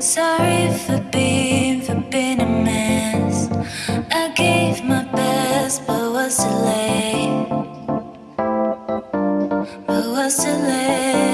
Sorry for being, for being a mess. I gave my best, but was too late. But was too late.